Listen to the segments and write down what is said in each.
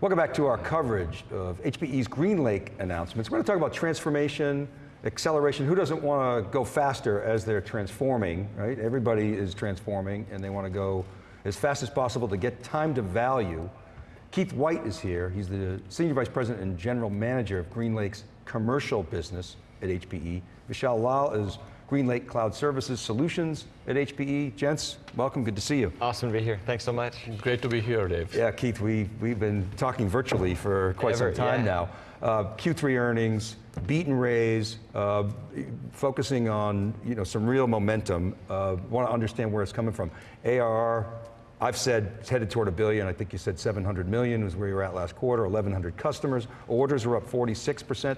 Welcome back to our coverage of HPE's GreenLake announcements. We're going to talk about transformation, acceleration. Who doesn't want to go faster as they're transforming, right? Everybody is transforming and they want to go as fast as possible to get time to value. Keith White is here. He's the Senior Vice President and General Manager of GreenLake's commercial business at HPE. Vishal Lal is GreenLake Cloud Services Solutions at HPE. Gents, welcome, good to see you. Awesome to be here, thanks so much. Great to be here, Dave. Yeah, Keith, we, we've been talking virtually for quite Ever, some time yeah. now. Uh, Q3 earnings, beat and raise, uh, focusing on you know, some real momentum. Uh, want to understand where it's coming from. ARR, I've said it's headed toward a billion. I think you said 700 million was where you were at last quarter, 1,100 customers. Orders were up 46%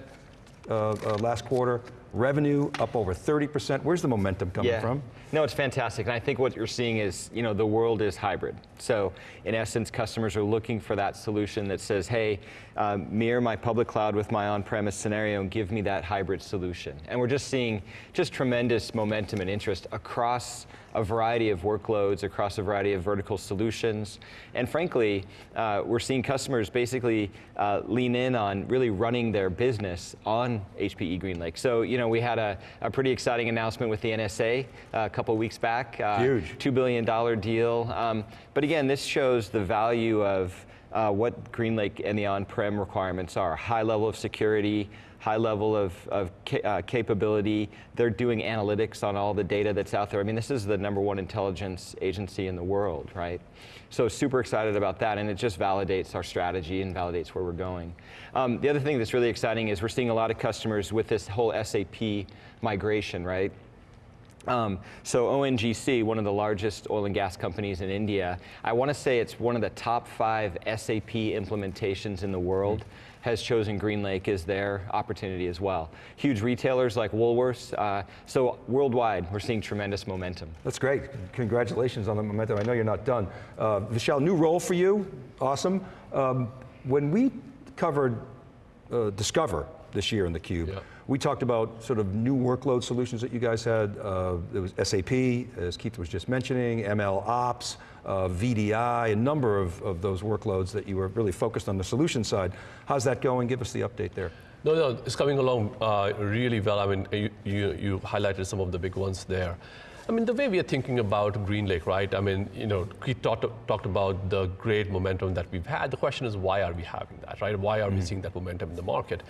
uh, uh, last quarter. Revenue up over 30%. Where's the momentum coming yeah. from? No, it's fantastic. And I think what you're seeing is, you know, the world is hybrid. So in essence, customers are looking for that solution that says, hey, um, mirror my public cloud with my on-premise scenario and give me that hybrid solution. And we're just seeing just tremendous momentum and interest across a variety of workloads, across a variety of vertical solutions. And frankly, uh, we're seeing customers basically uh, lean in on really running their business on HPE GreenLake. So, you know, we had a, a pretty exciting announcement with the NSA uh, a couple weeks back. Uh, Huge. $2 billion deal. Um, but again, this shows the value of uh, what GreenLake and the on-prem requirements are. High level of security, high level of, of ca uh, capability. They're doing analytics on all the data that's out there. I mean, this is the number one intelligence agency in the world, right? So super excited about that, and it just validates our strategy and validates where we're going. Um, the other thing that's really exciting is we're seeing a lot of customers with this whole SAP migration, right? Um, so ONGC, one of the largest oil and gas companies in India, I want to say it's one of the top five SAP implementations in the world. Has chosen GreenLake as their opportunity as well. Huge retailers like Woolworths, uh, so worldwide, we're seeing tremendous momentum. That's great, congratulations on the momentum. I know you're not done. Uh, Vishal, new role for you, awesome. Um, when we covered uh, Discover this year in theCUBE, yeah. we talked about sort of new workload solutions that you guys had. Uh, there was SAP, as Keith was just mentioning, ML Ops, uh, VDI, a number of, of those workloads that you were really focused on the solution side. How's that going? Give us the update there. No, no, it's coming along uh, really well. I mean, you, you, you highlighted some of the big ones there. I mean, the way we are thinking about GreenLake, right? I mean, you know, we talked, talked about the great momentum that we've had. The question is, why are we having that, right? Why are mm -hmm. we seeing that momentum in the market?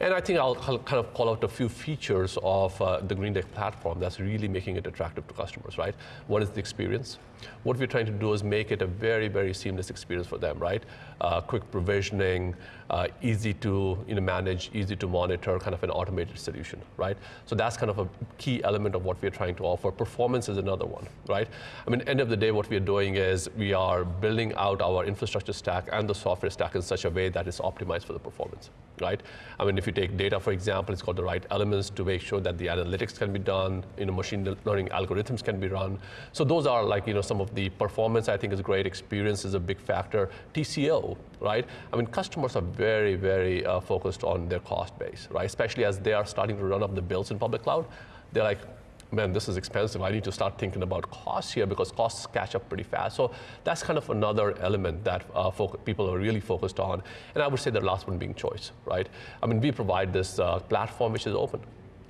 And I think I'll kind of call out a few features of uh, the GreenLake platform that's really making it attractive to customers, right? One is the experience. What we're trying to do is make it a very, very seamless experience for them, right? Uh, quick provisioning, uh, easy to you know, manage, easy to monitor, kind of an automated solution, right? So that's kind of a key element of what we're trying to offer. Performance is another one, right? I mean, end of the day, what we're doing is we are building out our infrastructure stack and the software stack in such a way that is optimized for the performance, right? I mean, if you take data, for example, it's got the right elements to make sure that the analytics can be done, you know, machine learning algorithms can be run. So those are like, you know, some of the performance I think is great, experience is a big factor. TCO, right? I mean, customers are very, very uh, focused on their cost base, right? Especially as they are starting to run up the bills in public cloud. They're like, man, this is expensive. I need to start thinking about costs here because costs catch up pretty fast. So that's kind of another element that uh, people are really focused on. And I would say the last one being choice, right? I mean, we provide this uh, platform which is open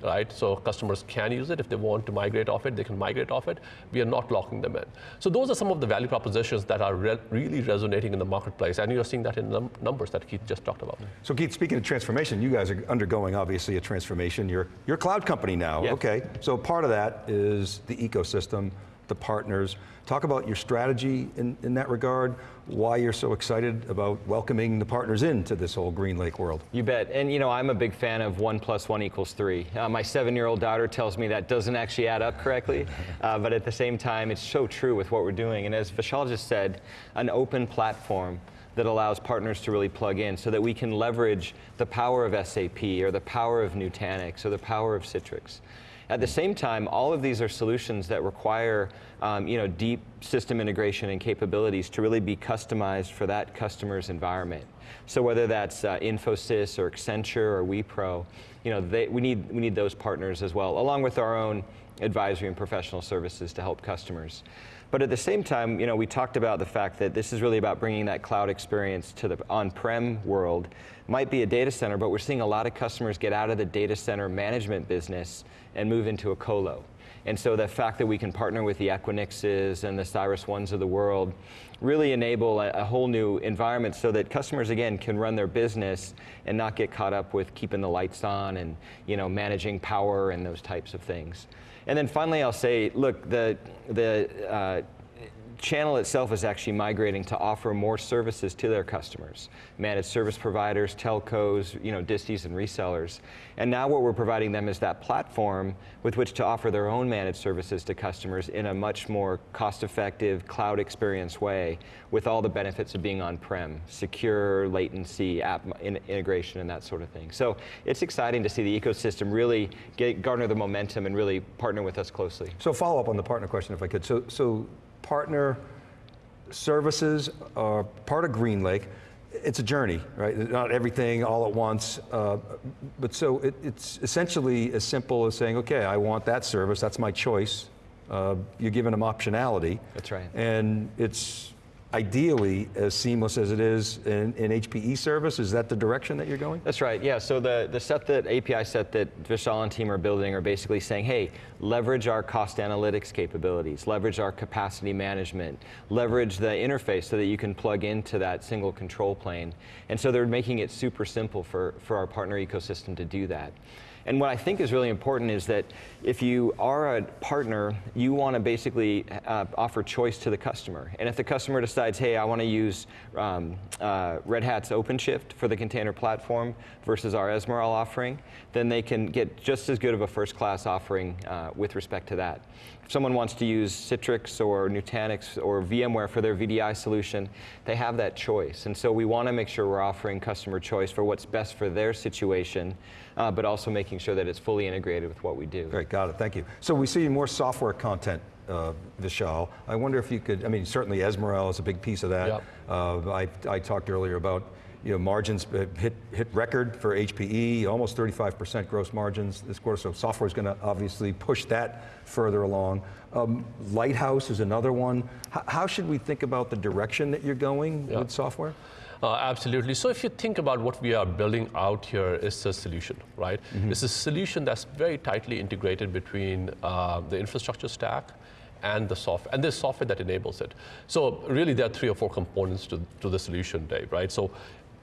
right? So customers can use it. If they want to migrate off it, they can migrate off it. We are not locking them in. So those are some of the value propositions that are re really resonating in the marketplace, and you're seeing that in the numbers that Keith just talked about. So Keith, speaking of transformation, you guys are undergoing obviously a transformation. You're, you're a cloud company now, okay. So part of that is the ecosystem, the partners. Talk about your strategy in, in that regard, why you're so excited about welcoming the partners into this whole GreenLake world. You bet, and you know, I'm a big fan of one plus one equals three. Uh, my seven-year-old daughter tells me that doesn't actually add up correctly, uh, but at the same time, it's so true with what we're doing. And as Vishal just said, an open platform that allows partners to really plug in so that we can leverage the power of SAP or the power of Nutanix or the power of Citrix. At the same time, all of these are solutions that require um, you know, deep system integration and capabilities to really be customized for that customer's environment. So whether that's uh, Infosys or Accenture or Wipro, you know, they, we, need, we need those partners as well, along with our own advisory and professional services to help customers. But at the same time, you know, we talked about the fact that this is really about bringing that cloud experience to the on-prem world. Might be a data center, but we're seeing a lot of customers get out of the data center management business and move into a colo. And so the fact that we can partner with the Equinixes and the Cyrus Ones of the world really enable a, a, whole new environment so that customers, again, can run their business and not get caught up with keeping the lights on and you know, managing power and those types of things. And then finally, I'll say, look, the, the uh, channel itself is actually migrating to offer more services to their customers, managed service providers, telcos, you know, disties and resellers. And now what we're providing them is that platform with which to offer their own managed services to customers in a much more cost-effective, cloud experience way with all the benefits of being on-prem, secure, latency, app in integration and that sort of thing. So it's exciting to see the ecosystem really get, garner the momentum and really partner with us closely. So follow up on the partner question if I could. So, so partner services are part of GreenLake. It's a journey, right? Not everything all at once. Uh, but so it, it's essentially as simple as saying, okay, I want that service, that's my choice. Uh, you're giving them optionality. That's right. And it's ideally as seamless as it is in, in, HPE service? Is that the direction that you're going? That's right, yeah. So the, the set that, API set that Vishal and team are building are basically saying, hey, leverage our cost analytics capabilities, leverage our capacity management, leverage the interface so that you can plug into that single control plane. And so they're making it super simple for, for our partner ecosystem to do that. And what I think is really important is that if you are a partner, you want to basically uh, offer choice to the customer. And if the customer decides, hey, I want to use um, uh, Red Hat's OpenShift for the container platform versus our Ezmeral offering, then they can get just as good of a first-class offering uh, with respect to that. If someone wants to use Citrix or Nutanix or VMware for their VDI solution, they have that choice. And so we want to make sure we're offering customer choice for what's best for their situation, uh, but also making sure that it's fully integrated with what we do. Great, got it, thank you. So we see more software content uh, Vishal. I wonder if you could, I mean, certainly Ezmeral is a big piece of that. Yep. Uh, I, I talked earlier about you know, margins hit, hit record for HPE, almost 35% gross margins this quarter, so software is going to obviously push that further along. Um, Lighthouse is another one. H how should we think about the direction that you're going with software? Uh, absolutely. So if you think about what we are building out here, it's a solution, right? Mm -hmm. It's a solution that's very tightly integrated between uh, the infrastructure stack and the software, and there's software that enables it. So really there are three or four components to, to the solution, Dave, right? So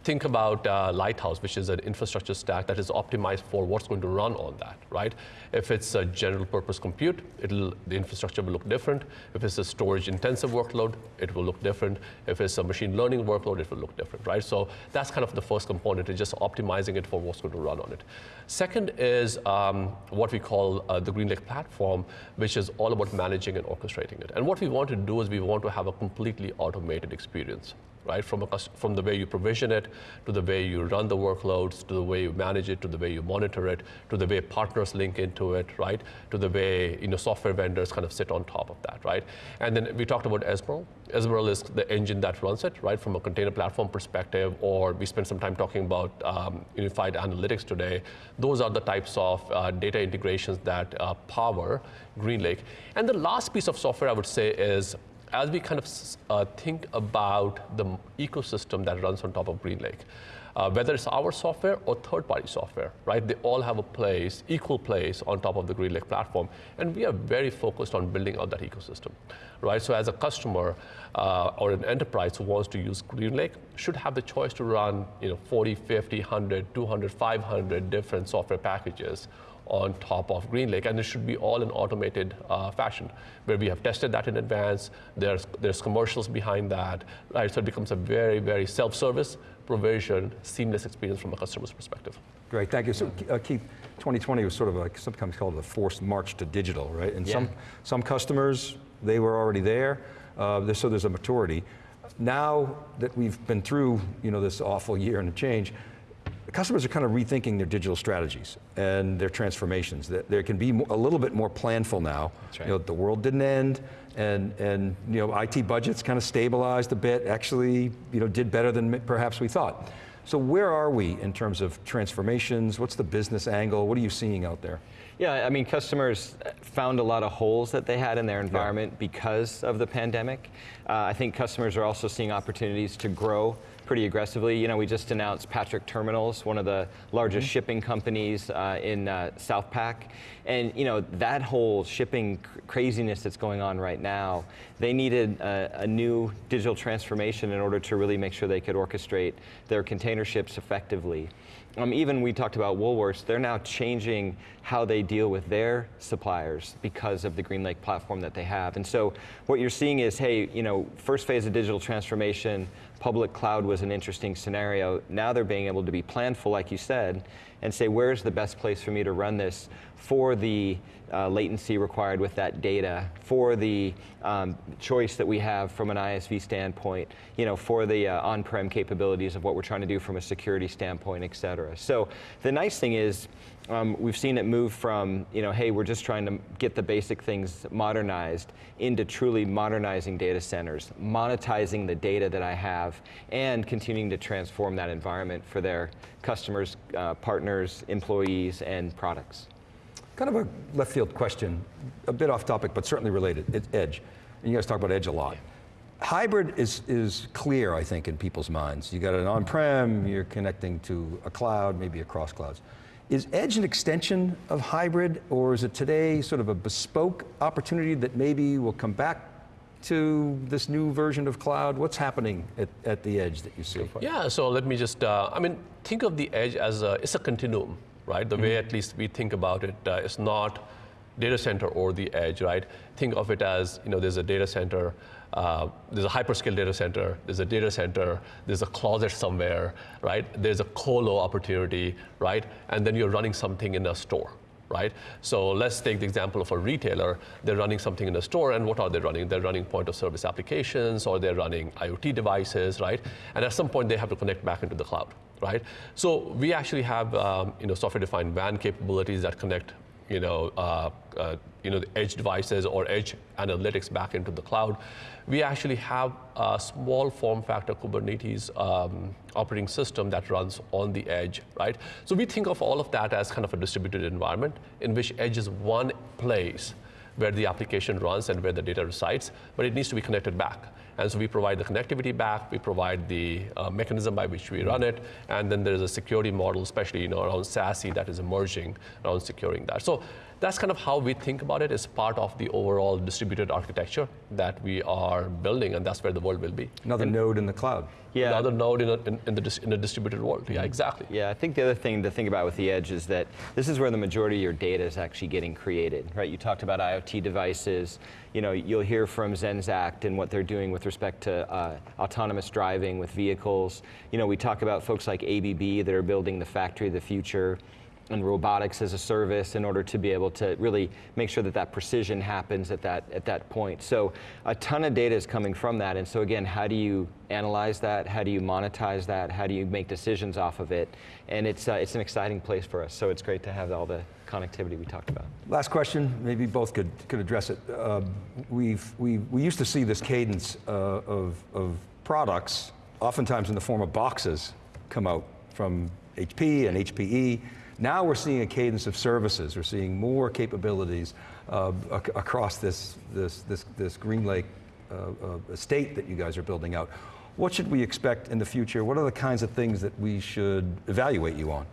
think about uh, Lighthouse, which is an infrastructure stack that is optimized for what's going to run on that, right? If it's a general purpose compute, the infrastructure will look different. If it's a storage intensive workload, it will look different. If it's a machine learning workload, it will look different, right? So that's kind of the first component, is just optimizing it for what's going to run on it. Second is um, what we call uh, the GreenLake platform, which is all about managing and orchestrating it. And what we want to do is we want to have a completely automated experience right? From, a, from the way you provision it, to the way you run the workloads, to the way you manage it, to the way you monitor it, to the way partners link into it, right? To the way you know, software vendors kind of sit on top of that, right? And then we talked about Ezmeral. Ezmeral is the engine that runs it, right? From a container platform perspective, or we spent some time talking about um, unified analytics today. Those are the types of uh, data integrations that uh, power GreenLake. And the last piece of software I would say is as we kind of uh, think about the ecosystem that runs on top of GreenLake, uh, whether it's our software or third-party software, right? They all have a place, equal place on top of the GreenLake platform, and we are very focused on building out that ecosystem, right? So as a customer uh, or an enterprise who wants to use GreenLake should have the choice to run, you know, 40, 50, 100, 200, 500 different software packages on top of GreenLake, and it should be all in automated uh, fashion, where we have tested that in advance. There's there's commercials behind that, right? So it becomes a very very self-service, provision, seamless experience from a customer's perspective. Great, thank you. So uh, Keith, 2020 was sort of like sometimes called a forced march to digital, right? And yeah. some some customers they were already there, uh, so there's a maturity. Now that we've been through you know this awful year and a change customers are kind of rethinking their digital strategies and their transformations. That there can be a little bit more planful now. Right. You know, the world didn't end, and and you know, IT budgets kind of stabilized a bit. Actually, you know, did better than perhaps we thought. So where are we in terms of transformations? What's the business angle? What are you seeing out there? Yeah, I mean, customers found a lot of holes that they had in their environment because of the pandemic. Uh, I think customers are also seeing opportunities to grow pretty aggressively. You know, we just announced Patrick Terminals, one of the largest shipping companies uh, in uh, Southpack. And, you know, that whole shipping cr- craziness that's going on right now, they needed a, a new digital transformation in order to really make sure they could orchestrate their container ships effectively. Um, even we talked about Woolworths, they're now changing how they deal with their suppliers because of the GreenLake platform that they have. And so what you're seeing is, hey, you know, first phase of digital transformation, public cloud was an interesting scenario. Now they're being able to be planful, like you said, and say, where's the best place for me to run this for the uh, latency required with that data, for the um, choice that we have from an ISV standpoint, you know, for the uh, on-prem capabilities of what we're trying to do from a security standpoint, et cetera. So the nice thing is, um, we've seen it move from, you know, hey, we're just trying to get the basic things modernized into truly modernizing data centers, monetizing the data that I have, and continuing to transform that environment for their customers, uh, partners, employees, and products. Kind of a left field question, a bit off topic, but certainly related. It's Edge. And you guys talk about Edge a lot. Hybrid is, is clear, I think, in people's minds. You got an on-prem, you're connecting to a cloud, maybe across clouds. Is Edge an extension of hybrid, or is it today sort of a bespoke opportunity that maybe will come back to this new version of cloud? What's happening at, at the Edge that you see? Yeah, so let me just, uh, I mean, think of the edge as a, it's a continuum, right? The way at least we think about it, uh, it's not data center or the edge, right? Think of it as, you know, there's a data center, uh, there's a hyperscale data center, there's a data center, there's a closet somewhere, right? There's a colo opportunity, right? And then you're running something in a store, right? So let's take the example of a retailer. They're running something in a store, and what are they running? They're running point of service applications, or they're running IoT devices, right? And at some point, they have to connect back into the cloud, right? So we actually have, um, you know, software-defined WAN capabilities that connect you know, uh, uh, you know, the edge devices or edge analytics back into the cloud. We actually have a small form factor Kubernetes um, operating system that runs on the edge, right? So we think of all of that as kind of a distributed environment in which edge is one place where the application runs and where the data resides, but it needs to be connected back. And so we provide the connectivity back, we provide the uh, mechanism by which we run it, and then there's a security model, especially you know, around SASE that is emerging around securing that. So that's kind of how we think about it as part of the overall distributed architecture that we are building, and that's where the world will be. Another node in the cloud. Yeah. Another node in a, in, in the in a distributed world. Yeah, exactly. Yeah, I think the other thing to think about with the edge is that this is where the majority of your data is actually getting created, right? You talked about IoT devices. You know, you'll hear from Zenseact and what they're doing with respect to uh, autonomous driving with vehicles. You know, we talk about folks like ABB that are building the factory of the future and robotics as a service in order to be able to really make sure that that precision happens at that at that point. So a ton of data is coming from that. And so again, how do you analyze that? How do you monetize that? How do you make decisions off of it? And it's uh, it's an exciting place for us. So it's great to have all the connectivity we talked about. Last question, maybe both could, could address it. Um, we've, we, we used to see this cadence uh, of, of products, oftentimes in the form of boxes, come out from HP and HPE. Now we're seeing a cadence of services. We're seeing more capabilities uh, ac across this, this, this, this GreenLake uh, uh, estate that you guys are building out. What should we expect in the future? What are the kinds of things that we should evaluate you on?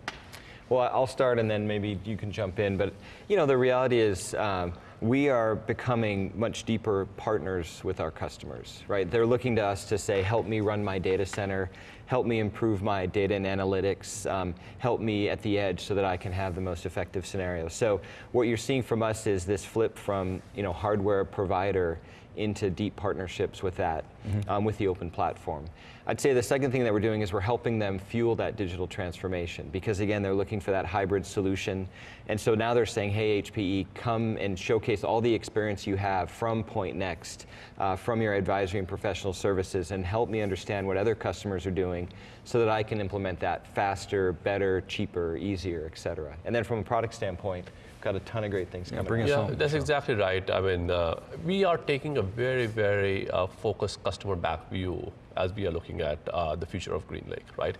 Well, I'll start and then maybe you can jump in. But you know, the reality is um, we are becoming much deeper partners with our customers, right? They're looking to us to say, help me run my data center, help me improve my data and analytics, um, help me at the edge so that I can have the most effective scenario. So what you're seeing from us is this flip from you know, hardware provider into deep partnerships with that, mm-hmm. um, with the open platform. I'd say the second thing that we're doing is we're helping them fuel that digital transformation because again, they're looking for that hybrid solution. And so now they're saying, hey, HPE, come and showcase all the experience you have from Pointnext, uh, from your advisory and professional services, and help me understand what other customers are doing so that I can implement that faster, better, cheaper, easier, et cetera. And then from a product standpoint, got a ton of great things coming. bring us Yeah, home, that's exactly right. I mean, uh, we are taking a very, very uh, focused customer back view as we are looking at uh, the future of GreenLake, right?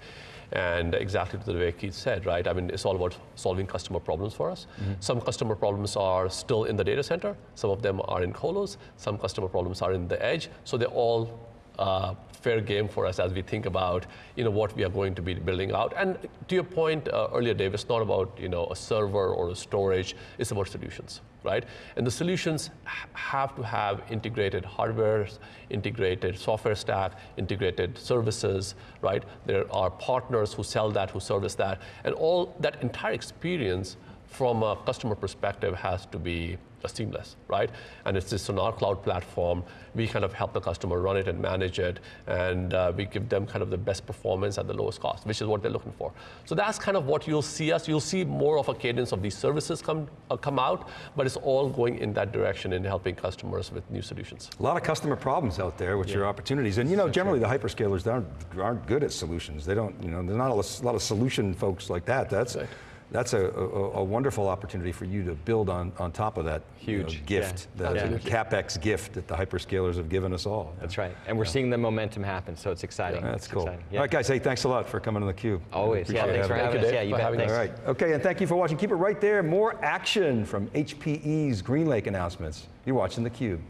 And exactly to the way Keith said, right? I mean, it's all about solving customer problems for us. Some customer problems are still in the data center. Some of them are in colos. Some customer problems are in the edge. So they're all uh, fair game for us as we think about you know what we are going to be building out. And to your point uh, earlier, Dave, it's not about you know a server or a storage. It's about solutions, right? And the solutions have to have integrated hardware, integrated software stack, integrated services, right? There are partners who sell that, who service that, and all that entire experience from a customer perspective has to be seamless, right? And it's just on our cloud platform. We kind of help the customer run it and manage it, and uh, we give them kind of the best performance at the lowest cost, which is what they're looking for. So that's kind of what you'll see us. You'll see more of a cadence of these services come uh, come out, but it's all going in that direction in helping customers with new solutions. A lot of customer problems out there, which are opportunities. And you know, generally the hyperscalers aren't, aren't good at solutions. They don't, you know, there's not a lot- a lot of solution folks like that. That's, Right. That's a, a, a wonderful opportunity for you to build on, on top of that you know, Huge, gift, yeah. that Absolutely. capex gift that the hyperscalers have given us all. That's right. And we're seeing the momentum happen, so it's exciting. That's It's cool. exciting. All right, guys, hey, thanks a lot for coming on theCUBE. Always. Yeah, thanks for having having Thank you, us. Yeah, you bet. Thanks. All right, okay, and thank you for watching. Keep it right there. More action from HPE's GreenLake announcements. You're watching theCUBE.